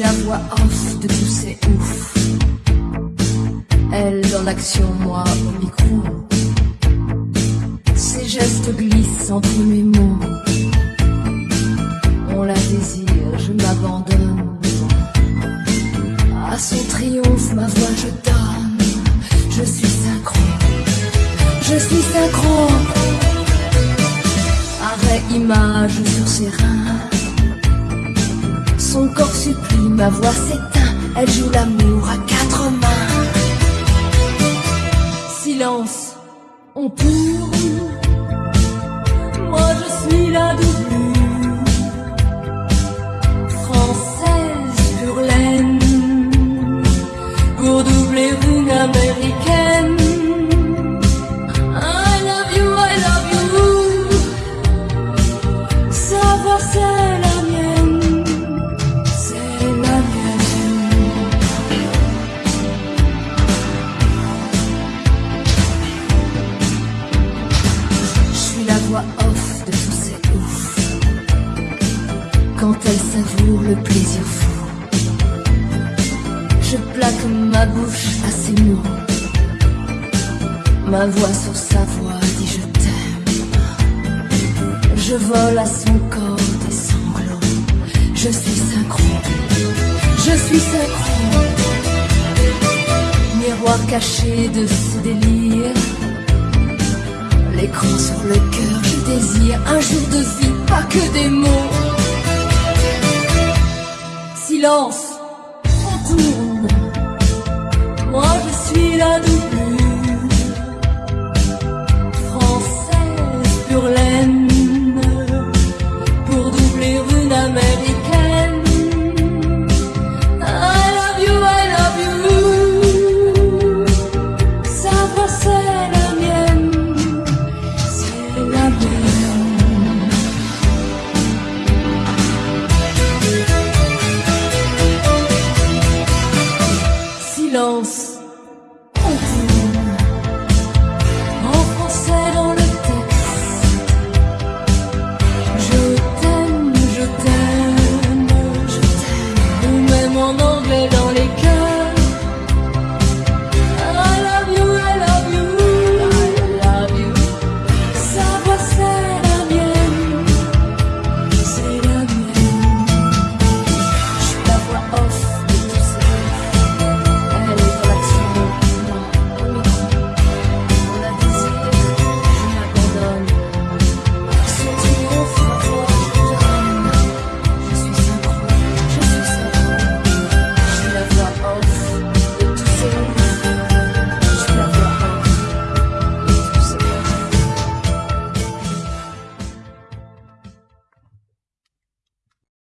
la voix off de tous ces ouf. Elle dans l'action, moi au micro. Ses gestes glissent entre mes mots. On la désire, je m'abandonne. À son triomphe, ma voix je donne. Je suis synchro. Je suis synchro. Arrêt image sur ses reins. Son corps supplie, ma voix s'éteint. Elle joue l'amour à quatre mains. Silence, on tourne. Quand elle savoure le plaisir fou, je plaque ma bouche à ses mots. Ma voix sur sa voix dit je t'aime. Je vole à son corps des sanglots. Je suis synchro. Je suis synchro. Miroir caché de ce délire. L'écran sur le cœur, je désire un jour de vie, pas que des mots. Silence,